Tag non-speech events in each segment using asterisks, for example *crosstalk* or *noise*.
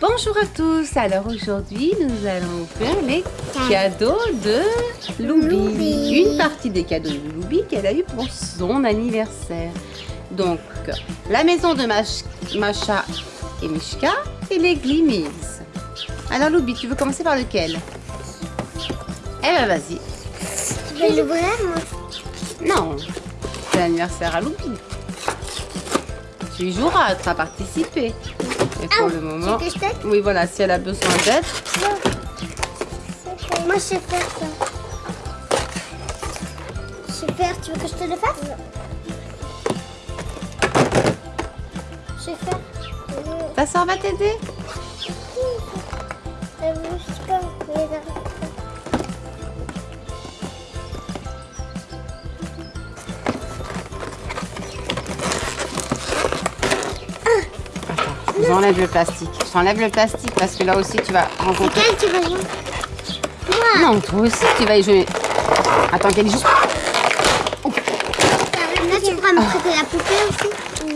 Bonjour à tous, alors aujourd'hui nous allons faire les cadeaux de Loubi. Une partie des cadeaux de Loubi qu'elle a eu pour son anniversaire. Donc la maison de Mach- Macha et Mishka et les Glimis. Alors Loubi, tu veux commencer par lequel? Eh ben vas-y. Je vais l'ouvrir moi. Non, c'est l'anniversaire à Loubi. Tu joueras, tu as participé. Et pour le moment... Oui, voilà, si elle a besoin d'aide, Moi je sais faire ça. Faire, tu veux que je te le fasse? Je sais faire. ta soeur va t'aider Euh, je. J'enlève le plastique. J'enlève le plastique parce que là aussi tu vas rencontrer. Tu vas jouer Non, toi aussi tu vas y jouer. Attends, qu'elle est juste. Là tu pourras me prêter la poupée aussi Oui.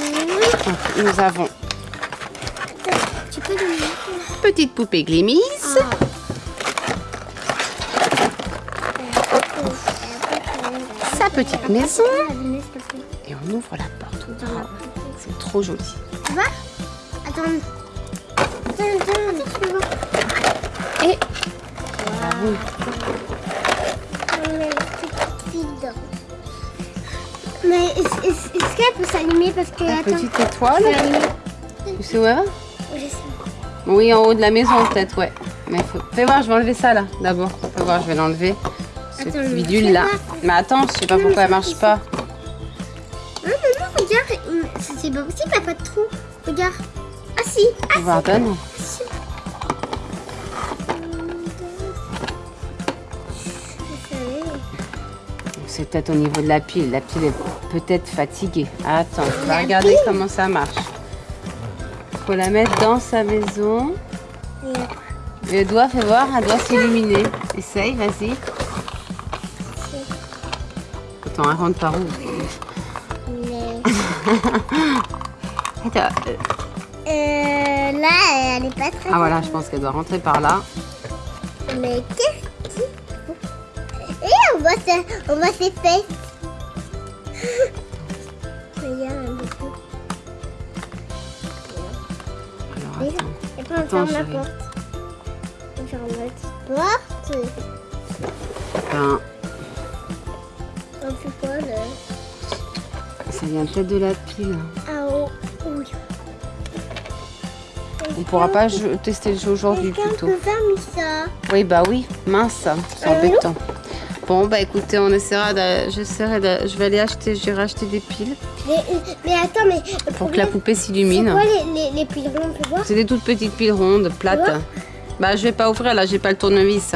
Nous avons Tu peux mettre petite poupée Glimis. Sa petite maison. Et on ouvre la porte. Oh, C'est trop joli. Tu vois Attends. Attends, attends, peux voir. Et On met la petite fille dedans. Mais est-ce qu'elle peut s'allumer parce que la attends. petite étoile. Tu sais où elle va Je sais. Oui, en haut de la maison peut-être, ouais. Mais faut... fais voir, je vais enlever ça là d'abord. Fais voir, je vais l'enlever. Ce Attends, petit bidule là. Mais attends, je sais pas Non, pourquoi elle marche pas. Ah maman, regarde, hum, c'est c'est pas possible, il n'y a pas de trou. Regarde. Si, ah Faut voir, donne. si. C'est peut-être au niveau de la pile. La pile est peut-être fatiguée. Attends, on va regarder comment ça marche. Faut la mettre dans sa maison. Et elle doit, fais voir, elle doit s'illuminer. Essaye, vas-y. Attends, elle rentre par où? Mais- *laughs* Attends, Euh, là, elle est pas très. Ah voilà, je pense qu'elle doit rentrer par là. Mais qu'est-ce qu'il faut Et on voit, ses- on voit ses fesses. *laughs* Regarde un peu. Alors Et attends. et puis on ferme la porte. On ferme la petite porte. Ben, On fait quoi là? ça vient peut-être de la pile. On pourra pas tester le jeu aujourd'hui plutôt. Oui, bah oui, mince, c'est Euh, embêtant. Bon, bah écoutez, on essaiera de... J'essaierai de... Je vais aller acheter, j'irai acheter des piles mais, mais attends, mais. le pour que la poupée C'est s'illumine. quoi les, les, les piles rondes, C'est des toutes petites piles rondes, plates. Bah je vais pas ouvrir là, j'ai pas le tournevis.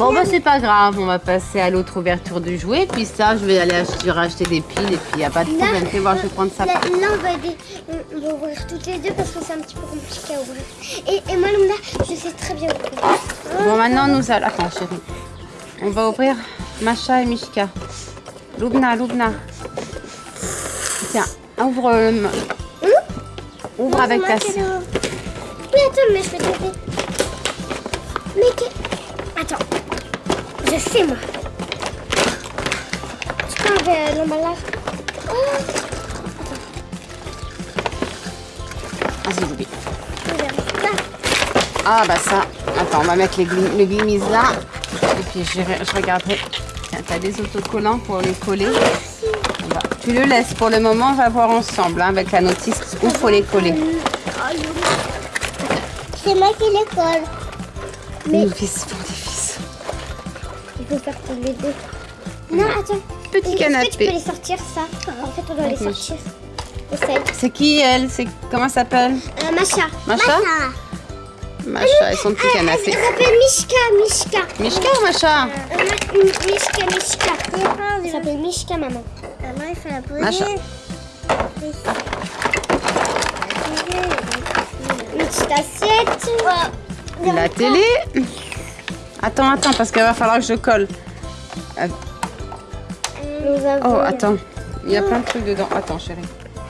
Bon bah c'est pas grave, on va passer à l'autre ouverture du jouet. Puis ça, je vais aller acheter, des piles et puis y a pas de problème. Fais voir, je vais prendre ça. Là, là, on, va aider- on- on va ouvrir toutes les deux parce que c'est un petit peu compliqué à ouvrir. Et, et moi, Luna, je sais très bien ouvrir. Bon maintenant nous allons... Attends chérie. On va ouvrir Macha et Mishka. Lubna, Lubna. Tiens, ouvre... euh, le- Ouvre Non, avec ta l'ouvre. Mais attends, mais je vais t'aider. Mais que... Attends. Je sais, moi. Tu enlever euh, l'emballage Oh, Vas-y Loubi. regarde ça. Ah bah ça. Attends, on va mettre les le glimise là. Et puis je, je regarderai. T'as des autocollants pour les coller. Va- Tu le laisses pour le moment, on va voir ensemble hein, avec la notice où faut les coller. Oh, C'est moi qui les colle. Mais faire les deux. Non, attends. Petit Est-ce que tu canapé. peux les sortir, ça En fait, on doit les sortir. C'est qui elle C'est comment elle s'appelle Euh, Macha. Macha Macha et son petit Elle canapé. s'appelle Mishka, Mishka. Mishka ou Macha Euh, Ma- Mishka, Mishka. Elle s'appelle Mishka, maman. Maman, il faut la poser. Macha. Une petite assiette. La télé Attends, attends, parce qu'il va falloir que je colle. Nous avons... Oh, attends. Il y a plein de trucs dedans. Attends, chérie.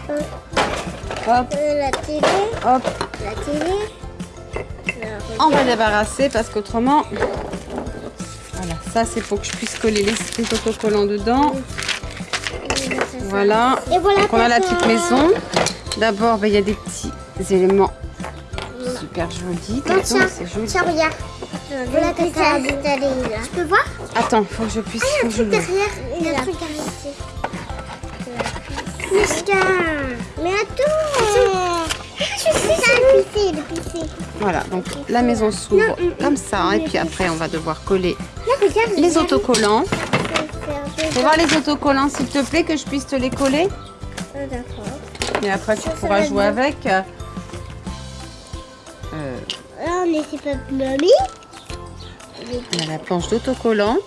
Hop, Euh, la télé. hop. La télé. On va débarrasser parce qu'autrement... Voilà, ça c'est pour que je puisse coller les, les autocollants dedans. Voilà. Et voilà. Donc on a la petite maison. D'abord, ben, il y a des petits éléments super jolis. Tiens, dedans, tiens, C'est joli. tiens, regarde. Voilà ta table. Tu peux voir Attends, faut que je puisse. faut que je le- Derrière, il y a un truc derrière. Mishka Mais attends Je c'est le pisser. Voilà, donc la maison s'ouvre comme ça. Et puis après, on va devoir coller Là, les autocollants. Faut voir les autocollants, s'il te plaît, que je puisse te les coller. D'accord. Et après, tu Ça, ça pourras jouer avec. On mamie. il y a la planche d'autocollants.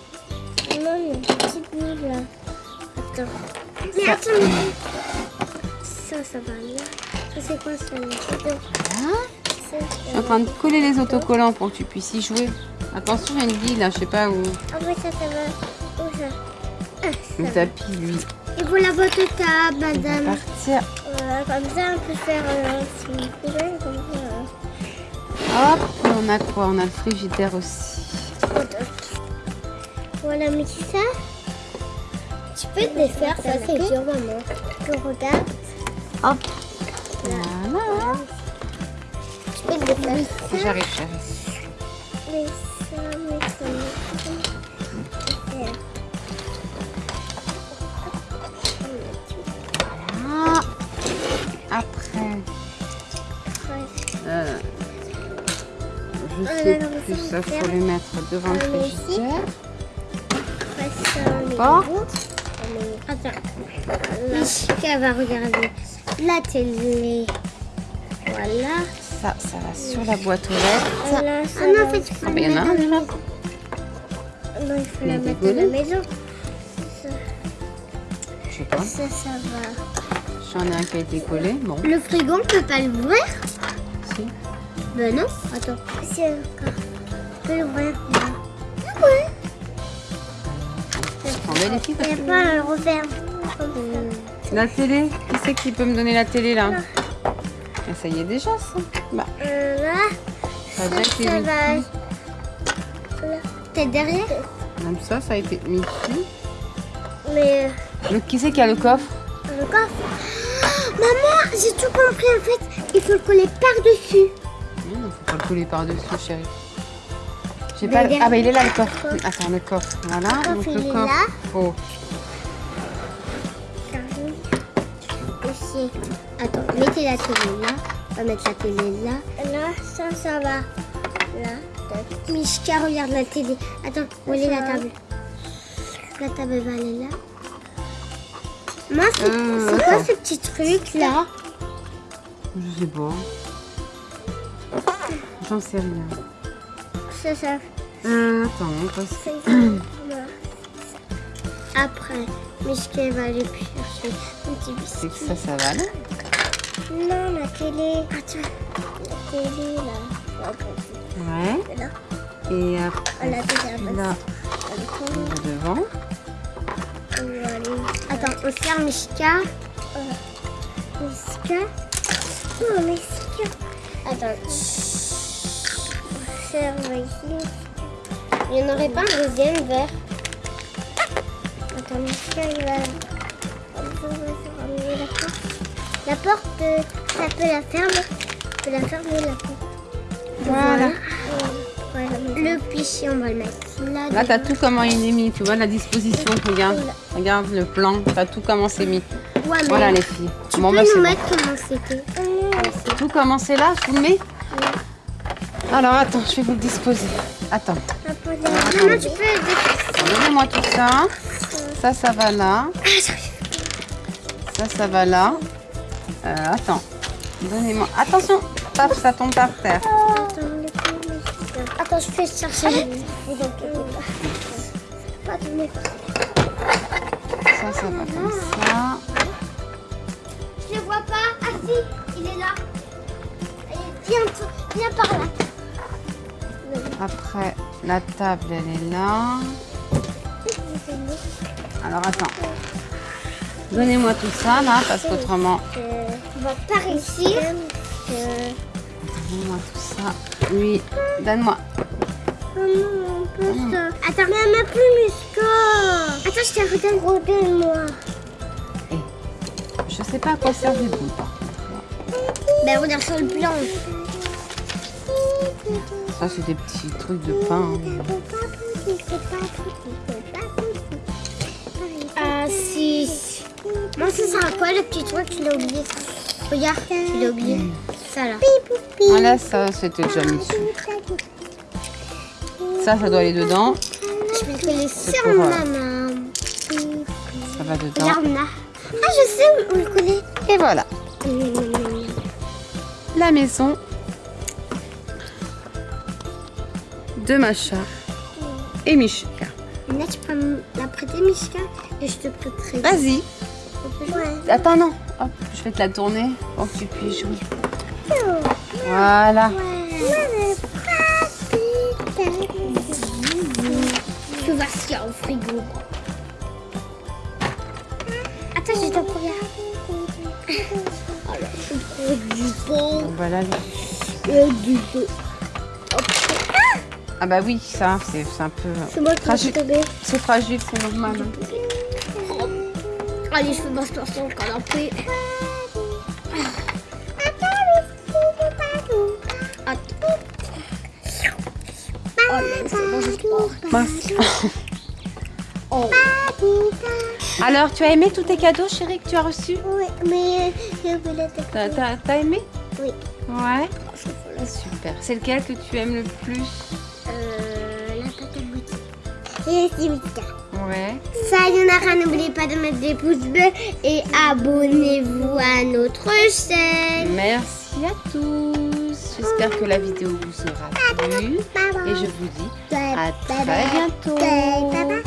Non, le petit bout là. Attends. Mais Ça- attends, mais... Ça, ça va là. Ça, c'est quoi ça là Attends. Voilà. Ça, Je suis en train de coller les autocollants pour que tu puisses y jouer. Attention, il y a une bille là, je sais pas où. Ah ouais, ça, ça va. Où ça? Ah, ça va. tapis, lui, Et voilà votre table, il va madame. partir. Voilà, comme ça, on peut faire euh, Hop, on a quoi? On a le frigidaire aussi. Voilà, mais c'est ça. Tu peux te défaire, ça c'est dur, maman. Que regarde. Hop. Voilà. Tu peux te défaire. J'arrive, j'arrive. Mais ça, mais ça, mais ça. Je Ah, sais plus, on faut mettre devant le frigidaire. Porte. Attends. Mishka va regarder la télé. Voilà. Ça, ça va sur la boîte aux lettres. Ah non, en fait, il Ah, il mettre dans la Non, il faut Il la mettre dans la maison. Ça, Je sais pas. ça, ça va. J'en ai un qui a été collé. Bon, Le frigo, on peut pas l'ouvrir. Ben non. Attends. Si, encore. On peut l'ouvrir. Ah ouais. On met les filles Il parce n'y que- a pas à le refaire. La télé Qui c'est qui peut me donner la télé là? Ah, Ça y est déjà ça. Bah, Euh, là. ça Ça mis. va. Là. T'es derrière? Comme ça, ça a été mis ici. Mais Le, qui c'est qui a le coffre? euh, le coffre. *gasps* Maman, j'ai tout compris en fait. Il faut le coller par-dessus. Pas le coller par-dessus, chérie. J'ai pas... le-. Ah bah il est là le coffre. Attends, le coffre. Voilà. coffre, Donc il le est coffre. là. Oh. Aussi. Attends, mettez la télé là. On va mettre la télé là. Là, ça, ça va. Là. Mishka, regarde la télé. Attends, où est la table La table va aller là. Moi, c'est Euh, quoi ce petit truc là? Je sais pas. J'en sais rien. Ça, ça. Euh, attends, c'est. *clears throat* Après, Mishka va aller chercher un petit c'est biscuit. que ça, ça va là. Non, la télé. Attends, la télé là. Ouais. Là, Et après, là, va devant. Attends, on sert Mishka. Euh, Mishka. Non, Mishka. Attends. Ici. Il n'y en aurait pas un deuxième verre. Attends, Mishka, il va. La porte, euh, ça peut la fermer. On peut la fermer, la porte. Voilà. Voilà. Le pichet, on va le mettre là. Là, t'as tout comment il est mis. Tu vois la disposition. Regarde. Regarde le plan. T'as tout comment c'est mis. Ouais, Voilà les filles. Tu Bon, peux bah, c'est nous bon. mettre comment c'était? Tout comment c'est là, je vous le mets? Alors attends, je vais vous le disposer. Attends, Maman, tu peux aider. donnez-moi tout ça. Ça, ça va là. Ça, ça va là. Euh, attends, donnez-moi. Attention, paf, ça tombe par terre. Attends, je vais chercher. Ça, ça va comme ça. Je le vois pas. Ah si, il est là. Allez, Viens, toi, viens par là. Après, la table, elle est là. Alors attends. Donnez-moi tout ça là, parce qu'autrement, On va pas réussir. Donne-moi tout ça. Oui, donne-moi. Oh non, ça. Attends, mais elle m'a plus Miska. Attends, je te redonne. Redonne-moi. Je sais pas à quoi sert du bout par contre. Ben, regarde sur le plan. Ça, c'est des petits trucs de pain. Ah, si. Moi, ça sert à quoi le petit truc Tu l'as oublié? Regarde, tu l'as oublié. Ça là. Voilà, ça, c'était déjà mis dessus. Ça, ça doit aller dedans. Je vais le coller sur pour, euh, ma main. Ça va dedans. Regarde là. Ah, je sais où le coller. Et voilà, la maison de Macha et Mishka. Là, tu peux la prêter, Mishka, et je te prêterai. Vas-y. Ouais. Attends, non. Hop, je vais te la tourner pour que tu puisses jouer. Voilà. Tu vas voir s'il y a au frigo. Attends, *laughs* je dois regarder. Alors, je du bon. Donc Voilà. Et du bon. Ah bah oui, ça, c'est un peu... C'est moi qui. C'est fragile, c'est normal. Allez, je fais ma un peu. Attends. Oh bon. Oh. Alors, tu as aimé tous tes cadeaux, chérie, que tu as reçus? Oui, mais je voulais te t'as aimé? Oui. Ouais. Super. C'est lequel que tu aimes le plus Euh, la à boutique. Et Mika. Ouais. Ça, il y en a rien. N'oubliez pas de mettre des pouces bleus et abonnez-vous à notre chaîne. Merci à tous. J'espère que la vidéo vous aura plu. Et je vous dis à très bientôt. Bye bye.